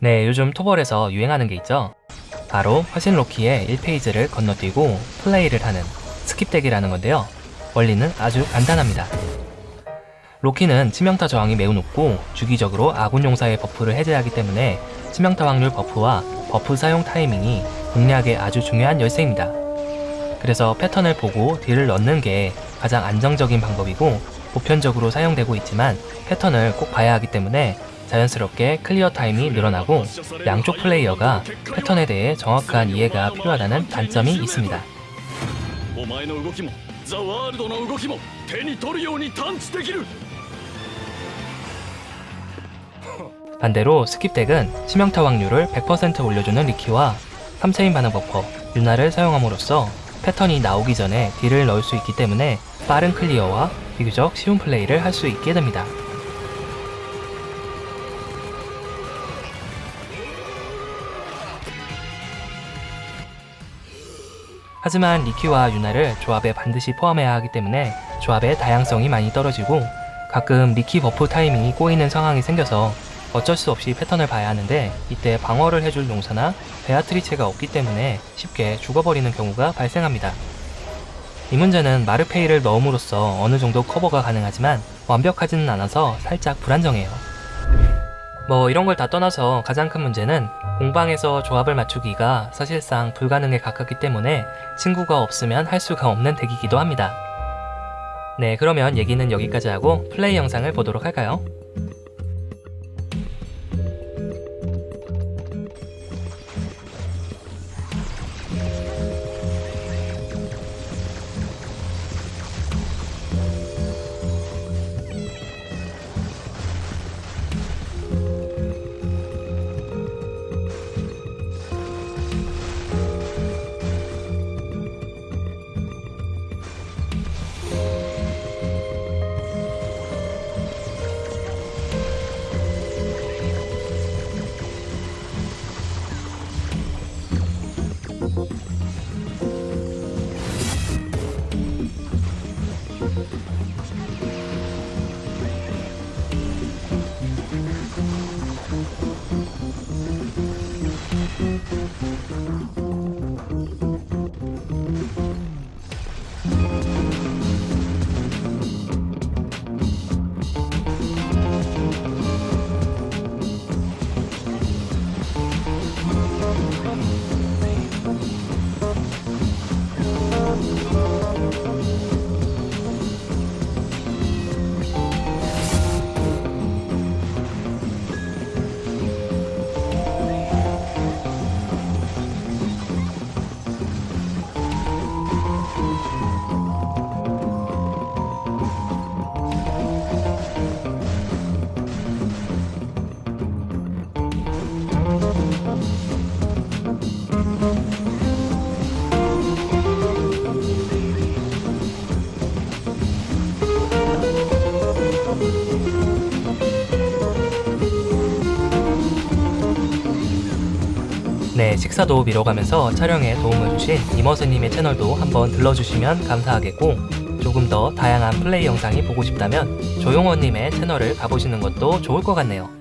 네, 요즘 토벌에서 유행하는 게 있죠. 바로 화신 로키의 1phase를 건너뛰고 플레이를 하는 skip deck이라는 건데요. 원리는 아주 간단합니다. 로키는 치명타 저항이 매우 높고 주기적으로 아군 용사의 buff를 해제하기 때문에 치명타 확률 buff와 buff 사용 타이밍이 공략에 아주 중요한 열쇠입니다. 그래서 패턴을 보고 deal을 넣는 게 가장 안정적인 방법이고 보편적으로 사용되고 있지만 패턴을 꼭 봐야 하기 때문에 자연스럽게 clear 타임이 늘어나고 양쪽 플레이어가 패턴에 대해 정확한 이해가 필요하다는 단점이 있습니다. 반대로 skip deck은 치명타 확률을 100% 올려주는 리키와 3체인 반응 buffer, 유나를 사용함으로써 패턴이 나오기 전에 deal을 넣을 수 있기 때문에 빠른 clear와 비교적 쉬운 플레이를 할 수 있게 됩니다. 하지만 리키와 유나를 조합에 반드시 포함해야 하기 때문에 조합의 다양성이 많이 떨어지고 가끔 리키 buff 타이밍이 꼬이는 상황이 생겨서 어쩔 수 없이 패턴을 봐야 하는데 이때 방어를 해줄 용사나 베아트리체가 없기 때문에 쉽게 죽어버리는 경우가 발생합니다. 이 문제는 마르페이를 넣음으로써 어느 정도 커버가 가능하지만 완벽하지는 않아서 살짝 불안정해요. 뭐 이런 걸 다 떠나서 가장 큰 문제는 공방에서 조합을 맞추기가 사실상 불가능에 가깝기 때문에 친구가 없으면 할 수가 없는 덱이기도 합니다. 네 그러면 얘기는 여기까지 하고 플레이 영상을 보도록 할까요? 네, 식사도 미뤄가면서 촬영에 도움을 주신 이머스님의 채널도 한번 들러주시면 감사하겠고 조금 더 다양한 플레이 영상이 보고 싶다면 조용원님의 채널을 가보시는 것도 좋을 것 같네요.